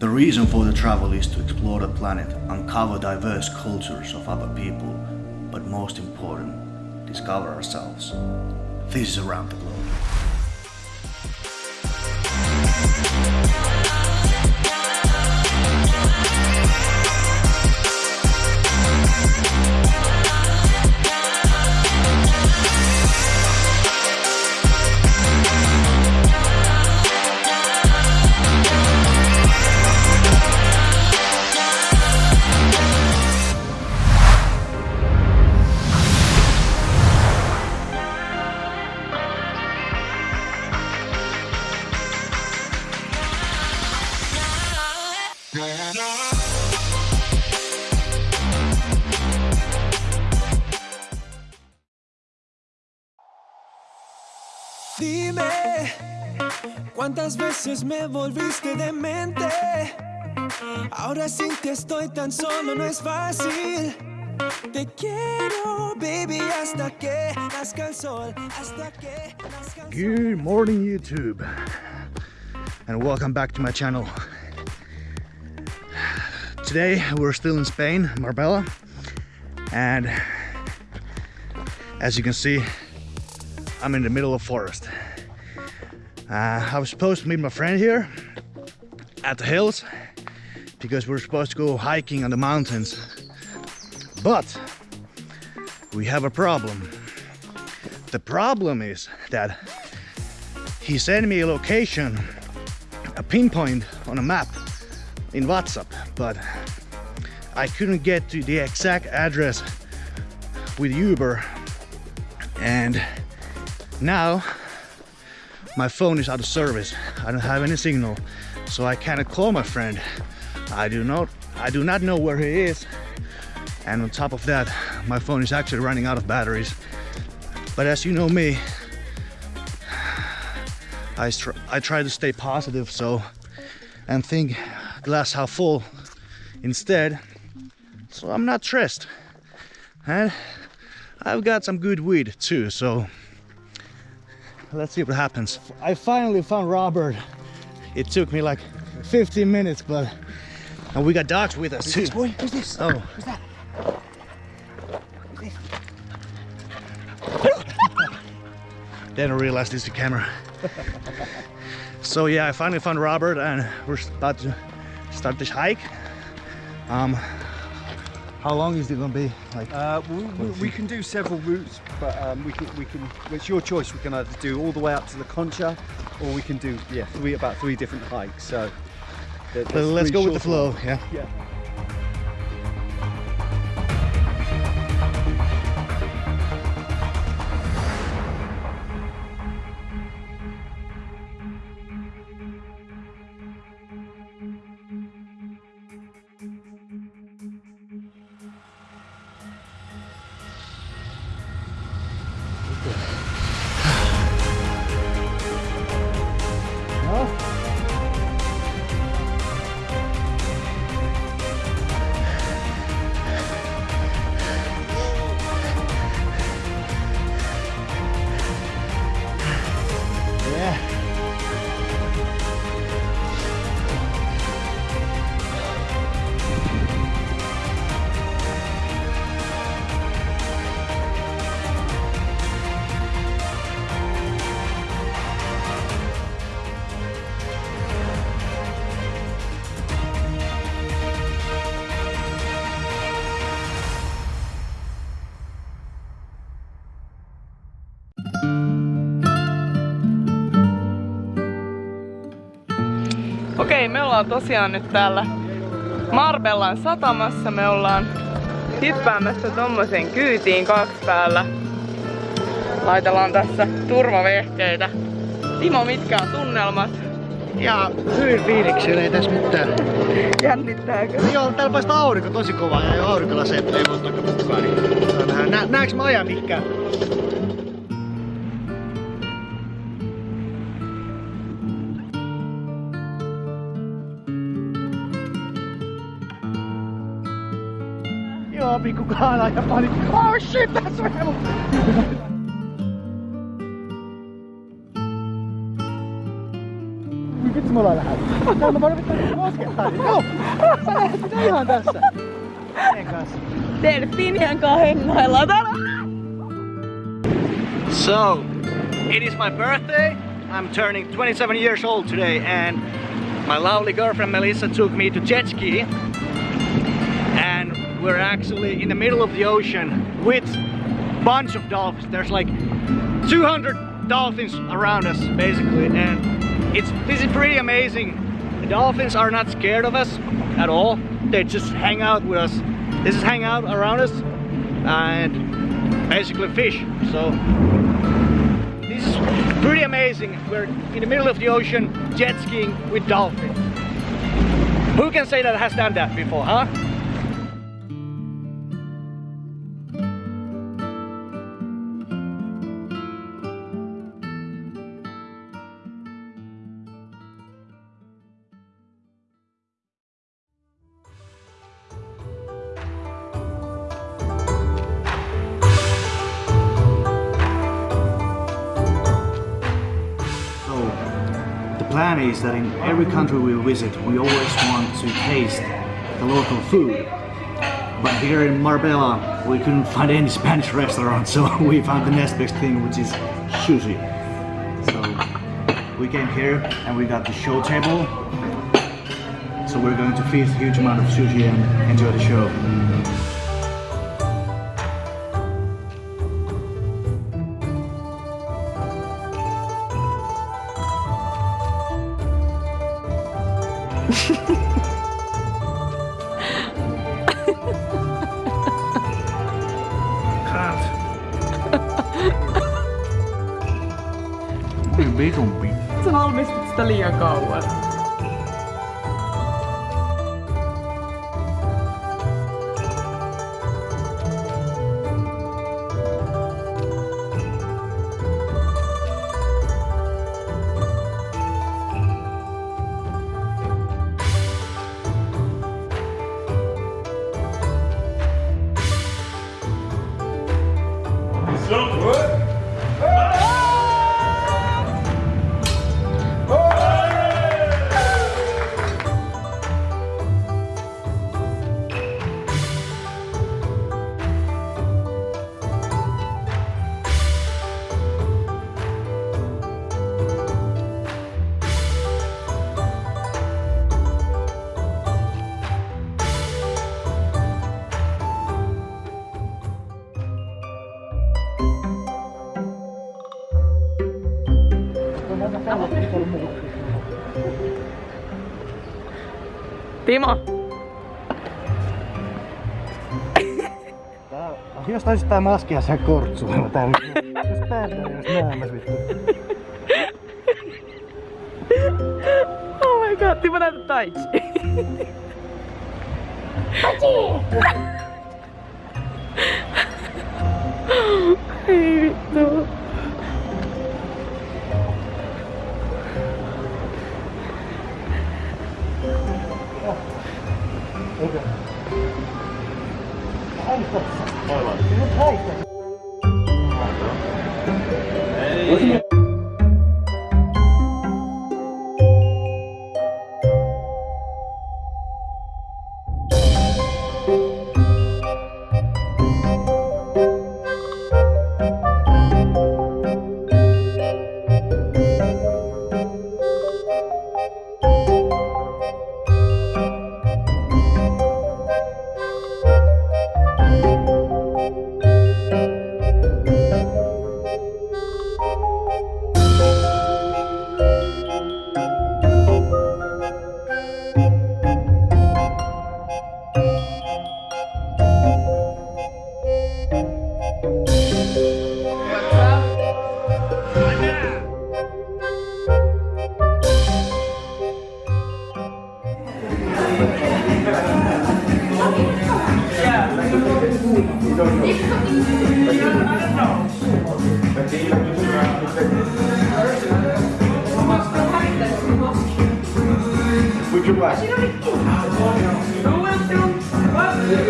The reason for the travel is to explore the planet, uncover diverse cultures of other people, but most important, discover ourselves. This is Around the Globe. ¿Cuántas veces me volviste demente? Ahora sin que estoy tan solo no es fácil. Te quiero, baby, hasta que nazca el sol, hasta que nazca el sol. Good morning YouTube and welcome back to my channel. Today we're still in Spain, Marbella and as you can see I'm in the middle of forest. Uh, I was supposed to meet my friend here at the hills because we're supposed to go hiking on the mountains but we have a problem. The problem is that he sent me a location, a pinpoint on a map in WhatsApp, but I couldn't get to the exact address with Uber and now my phone is out of service. I don't have any signal, so I cannot call my friend. I do not I do not know where he is. And on top of that, my phone is actually running out of batteries. But as you know me, I, I try to stay positive so and think glass half full instead. So I'm not stressed. And I've got some good weed too, so let's see what happens. I finally found Robert. It took me like 15 minutes, but and we got dogs with us too. boy? Who's this? Oh, Who's that? then I realized this is the camera. so yeah, I finally found Robert and we're about to start this hike. Um, how long is it gonna be? Like, Uh, we, we, we can do several routes, but um, we can we can. It's your choice. We can either do all the way up to the Concha, or we can do yeah three about three different hikes. So there- let's go with the flow. Yeah. Yeah. Okei, me ollaan tosiaan nyt täällä Marbellan satamassa. Me ollaan hyppäämässä tommoseen kyytiin kaksi päällä. Laitellaan tässä turvavehkeitä. Timo, mitkä on tunnelmat? Ja hyvin fiiliksellä ei tässä mitään. Jännittääkö? No joo, täällä paistaa aurinko tosi kovaa ja aurinkolaseet ei voi mukaan. Niin näekö mä ajan mihinkään? Joo, pikku kaala ja pani. Oh shit, that's real! Vitsi mulla lähdet? Tää mä voin pitää koskettaa. Joo! Sä lähdet mitä ihan tässä. Meidän kanssa. Delfiinien kanssa hengaillaan täällä. So, it is my birthday. I'm turning 27 years old today, and my lovely girlfriend Melissa took me to jet ski. We're actually in the middle of the ocean with bunch of dolphins. There's like 200 dolphins around us, basically, and it's this is pretty amazing. The dolphins are not scared of us at all. They just hang out with us. This is hang out around us and basically fish. So this is pretty amazing. We're in the middle of the ocean jet skiing with dolphins. Who can say that has done that before, huh? Plan is that in every country we visit, we always want to taste the local food. But here in Marbella, we couldn't find any Spanish restaurant, so we found the next best thing, which is sushi. So we came here and we got the show table. So we're going to feast a huge amount of sushi and enjoy the show. Can't. Bigompi. Sä valmistit sitä liian kauan. Timo, Tää, jos taisit tää maskia sen kortsuilla tää Jos päästä jos näämäs vittu. oh my god, Timo näytä taitsi. Ei vittu. 여기. 다 있어. 맞아, 맞아. 이거 있어.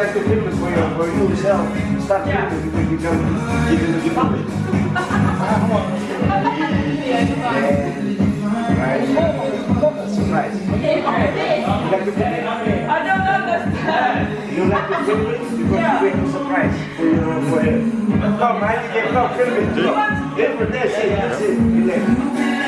like the famous way of where you yourself start yeah. because you become you public. Right. Surprise. You like the famous? I don't understand. You like the you a surprise for. Come, I need come, film it. Every day, see, you you.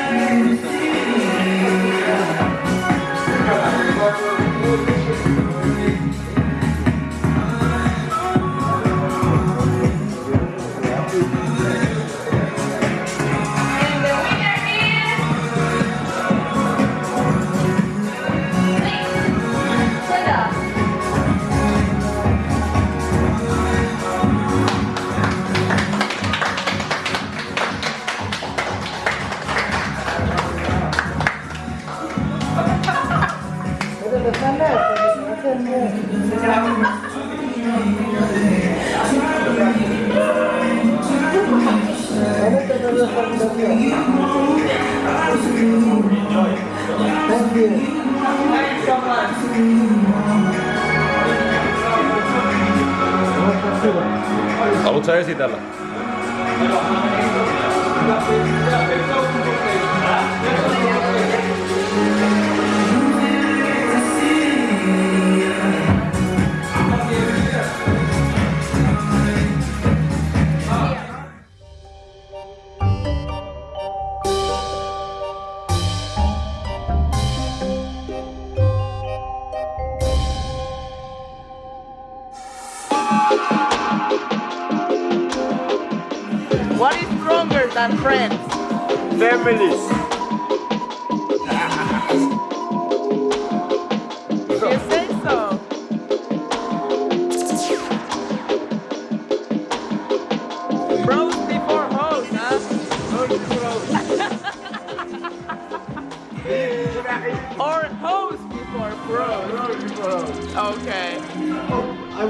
ಇದಾವಲ್ಲ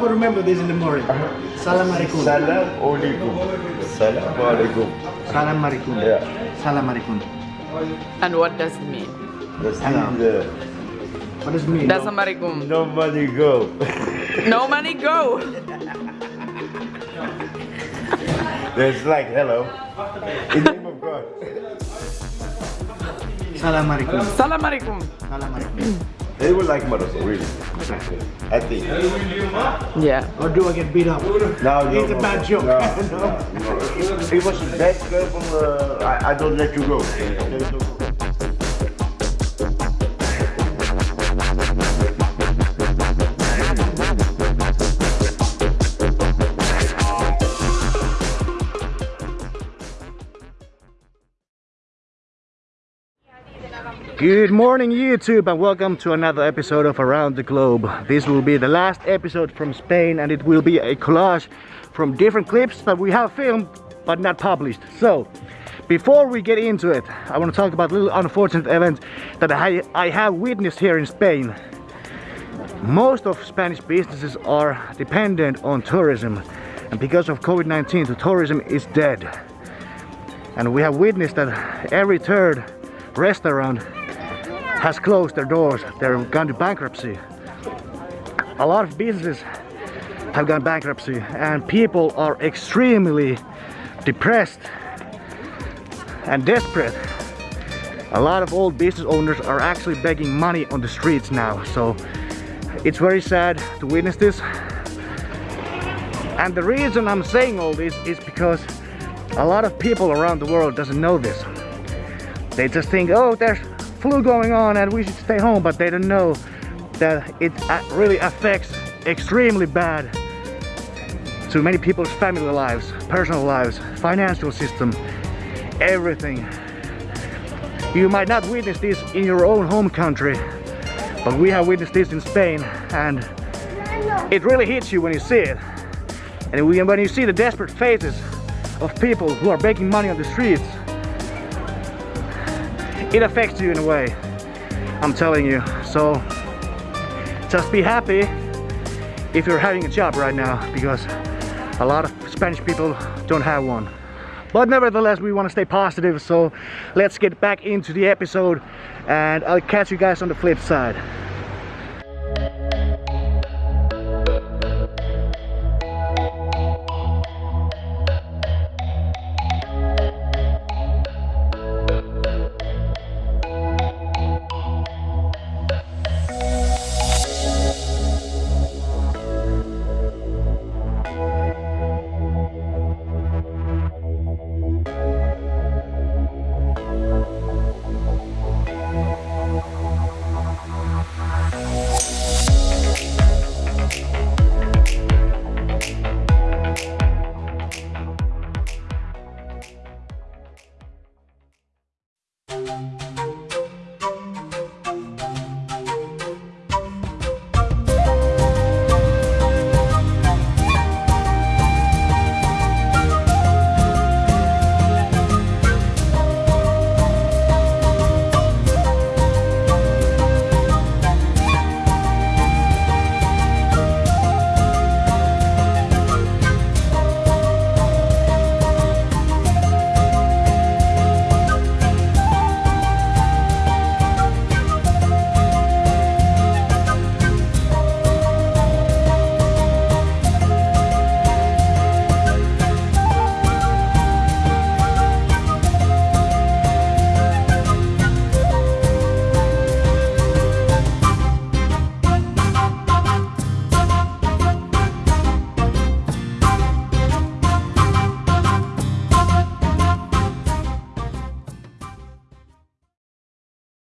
will remember this in the morning. Uh-huh. Salam alaikum. Salam alaikum. Salam alaikum. Salam alaikum. Yeah. Salam alaikum. And what does it mean? That's Hello. the uh, What does it mean? That's Amerikum. nobody go. No money go. There's like hello. In the name of God. Salam alaikum. Salam alaikum. Salam alaikum. They will like Morocco, really. I think. Yeah. Or do I get beat up? No, no, It's a bad no, joke. No, no, no. It was a bad girl from. Uh, I, I don't let you go. Good morning YouTube and welcome to another episode of Around the Globe. This will be the last episode from Spain and it will be a collage from different clips that we have filmed but not published. So, before we get into it, I want to talk about a little unfortunate event that I, I have witnessed here in Spain. Most of Spanish businesses are dependent on tourism and because of COVID-19 the tourism is dead. And we have witnessed that every third restaurant has closed their doors. They've gone to bankruptcy. A lot of businesses have gone bankruptcy and people are extremely depressed and desperate. A lot of old business owners are actually begging money on the streets now. So it's very sad to witness this. And the reason I'm saying all this is because a lot of people around the world doesn't know this. They just think, oh, there's flu going on and we should stay home, but they don't know that it uh, really affects extremely bad to many people's family lives, personal lives, financial system, everything. You might not witness this in your own home country, but we have witnessed this in Spain and it really hits you when you see it. And when you see the desperate faces of people who are begging money on the streets, it affects you in a way. I'm telling you. So just be happy if you're having a job right now because a lot of Spanish people don't have one. But nevertheless, we want to stay positive. So let's get back into the episode and I'll catch you guys on the flip side.